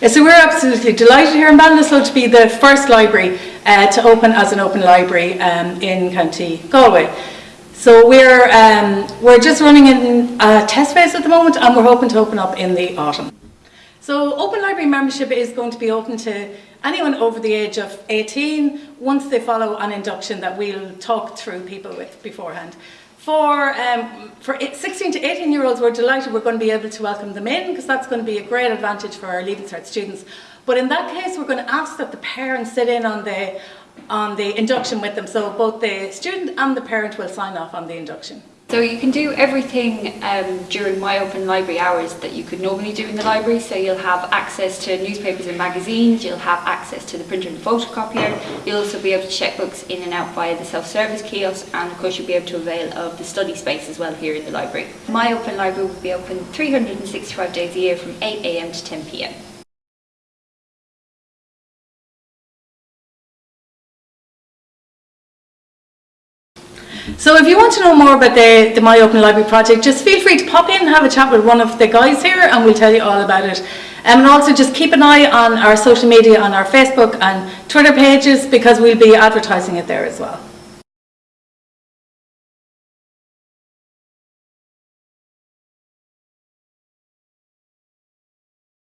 Yeah, so we're absolutely delighted here in Ballinasloe to be the first library uh, to open as an open library um, in County Galway. So we're, um, we're just running in a test phase at the moment and we're hoping to open up in the autumn. So open library membership is going to be open to anyone over the age of 18 once they follow an induction that we'll talk through people with beforehand. For, um, for 16 to 18 year olds, we're delighted we're going to be able to welcome them in because that's going to be a great advantage for our Leaving Cert students. But in that case, we're going to ask that the parents sit in on the, on the induction with them. So both the student and the parent will sign off on the induction. So you can do everything um, during my open library hours that you could normally do in the library. So you'll have access to newspapers and magazines, you'll have access to the printer and photocopier, you'll also be able to check books in and out via the self-service kiosk and of course you'll be able to avail of the study space as well here in the library. My open library will be open 365 days a year from 8am to 10pm. So if you want to know more about the, the My Open Library project, just feel free to pop in and have a chat with one of the guys here and we'll tell you all about it. Um, and also just keep an eye on our social media, on our Facebook and Twitter pages because we'll be advertising it there as well.